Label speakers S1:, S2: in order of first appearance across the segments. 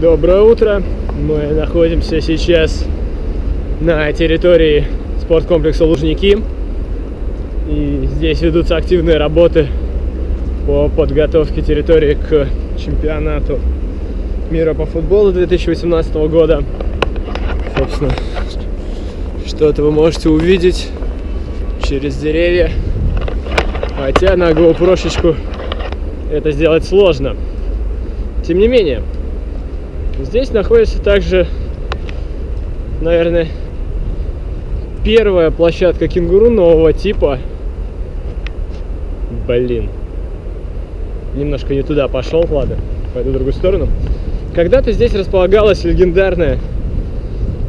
S1: Доброе утро! Мы находимся сейчас на территории спорткомплекса Лужники. И здесь ведутся активные работы по подготовке территории к чемпионату мира по футболу 2018 года. Собственно, что-то вы можете увидеть через деревья. Хотя на GoPro это сделать сложно. Тем не менее, здесь находится также, наверное, первая площадка кенгуру нового типа. Блин. Немножко не туда пошел, ладно, пойду в другую сторону. Когда-то здесь располагалась легендарная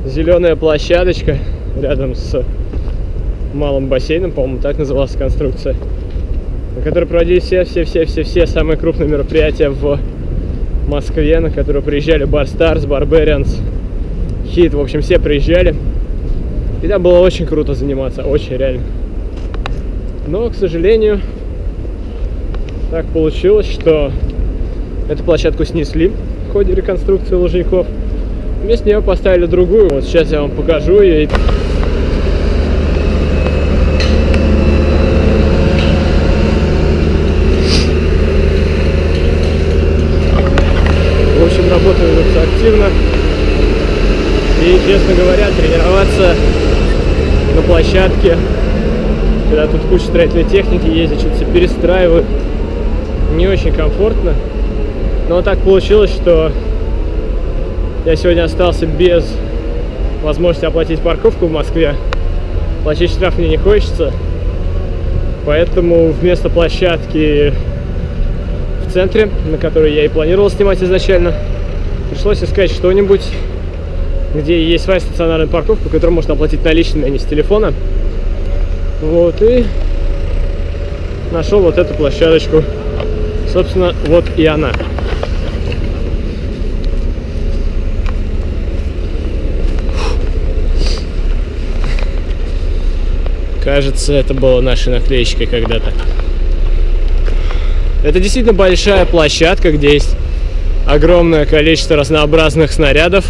S1: зеленая площадочка рядом с малым бассейном, по-моему, так называлась конструкция, на которой проводились все-все-все-все-все самые крупные мероприятия в Москве, на которую приезжали Bar Stars, Barbarians, Hit, в общем, все приезжали. И там было очень круто заниматься, очень реально. Но, к сожалению, так получилось, что эту площадку снесли в ходе реконструкции Лужников. Вместо нее поставили другую. Вот сейчас я вам покажу ее. В общем, работа ведется активно. И, честно говоря, тренироваться на площадке, когда тут куча строительной техники ездит, что-то все перестраивают, не очень комфортно. Но так получилось, что я сегодня остался без возможности оплатить парковку в Москве. Платить штраф мне не хочется. Поэтому вместо площадки в центре, на которой я и планировал снимать изначально, пришлось искать что-нибудь, где есть своя стационарная парковка, которую можно оплатить наличными, а не с телефона. Вот, и нашел вот эту площадочку. Собственно, вот и она. Кажется, это было нашей наклеечкой когда-то. Это действительно большая площадка, где есть огромное количество разнообразных снарядов.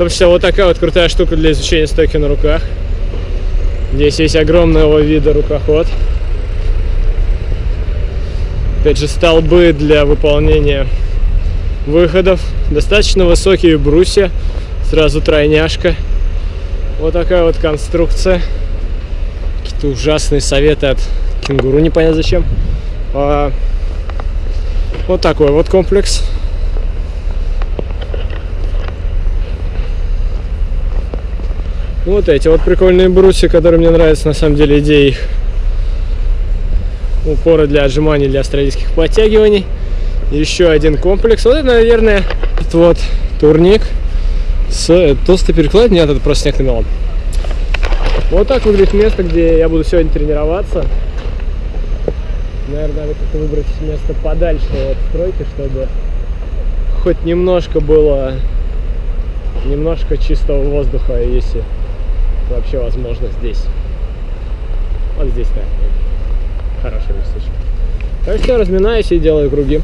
S1: Том числе вот такая вот крутая штука для изучения стойки на руках. Здесь есть огромного вида рукоход. Опять же, столбы для выполнения выходов. Достаточно высокие брусья. Сразу тройняшка. Вот такая вот конструкция. Какие-то ужасные советы от кенгуру, непонятно зачем. А, вот такой вот комплекс. Вот эти вот прикольные брусья, которые мне нравятся, на самом деле, идея их. Упоры для отжиманий, для австралийских подтягиваний. Еще один комплекс. Вот это, наверное, вот турник с толстой перекладиной. Нет, это просто снег намелом. Вот так выглядит место, где я буду сегодня тренироваться. Наверное, надо как-то выбрать место подальше от стройки, чтобы хоть немножко было немножко чистого воздуха, если вообще возможно здесь. Вот здесь, да. Хорошее местечко. Так что разминаюсь и делаю круги.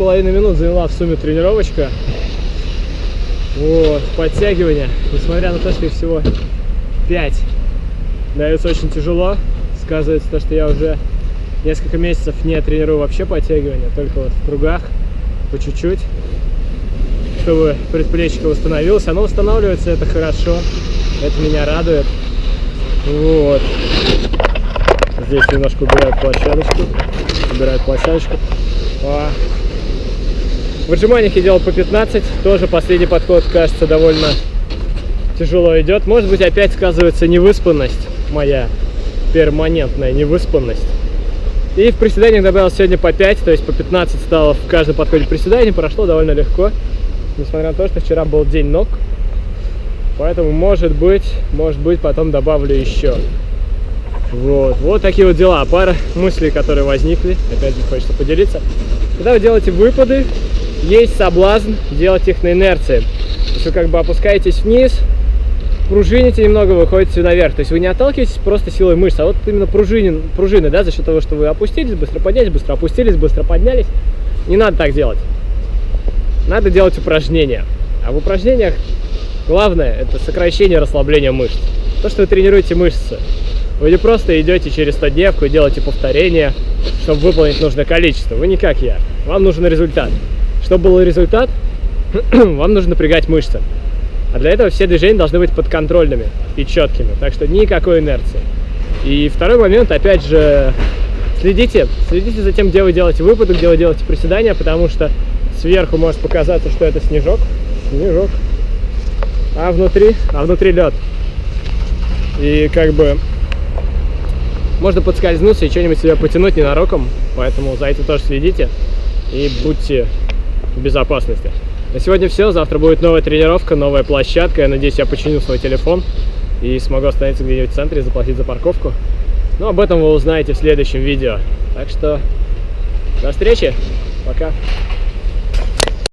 S1: Половиной минут заняла в сумме тренировочка. Вот, подтягивания, несмотря на то, что их всего 5, дается очень тяжело. Сказывается то, что я уже несколько месяцев не тренирую вообще подтягивания, только вот в кругах, по чуть-чуть, чтобы предплечье восстановилось. Оно восстанавливается, это хорошо, это меня радует. Вот. Здесь немножко убирают площадочку, убирают площадочку. А. В отжиманиях я делал по 15, тоже последний подход, кажется, довольно тяжело идет. Может быть, опять сказывается невыспанность моя, перманентная невыспанность. И в приседаниях добавил сегодня по 5, то есть по 15 стало в каждом подходе приседаний, прошло довольно легко, несмотря на то, что вчера был день ног. Поэтому, может быть, может быть, потом добавлю еще. Вот, вот такие вот дела. Пара мыслей, которые возникли, опять же хочется поделиться. Когда вы делаете выпады, есть соблазн делать их на инерции. То есть вы как бы опускаетесь вниз, пружините немного, выходите наверх. То есть вы не отталкиваетесь просто силой мышц, а вот именно пружинин, пружины, да, за счет того, что вы опустились, быстро поднялись, быстро опустились, быстро поднялись. Не надо так делать. Надо делать упражнения. А в упражнениях главное это сокращение расслабление мышц. То, что вы тренируете мышцы. Вы не просто идете через 100 дневку и делаете повторения, чтобы выполнить нужное количество. Вы не как я. Вам нужен результат. Чтобы был результат, вам нужно напрягать мышцы. А для этого все движения должны быть подконтрольными и четкими. Так что никакой инерции. И второй момент, опять же, следите, следите за тем, где вы делаете выпады, где вы делаете приседания, потому что сверху может показаться, что это снежок. Снежок. А внутри, а внутри лед. И как бы можно подскользнуться и что-нибудь себе потянуть ненароком. Поэтому за этим тоже следите и будьте безопасности. На сегодня все. Завтра будет новая тренировка, новая площадка. Я надеюсь, я починю свой телефон и смогу остановиться где-нибудь в центре, заплатить за парковку. Но об этом вы узнаете в следующем видео. Так что до встречи. Пока.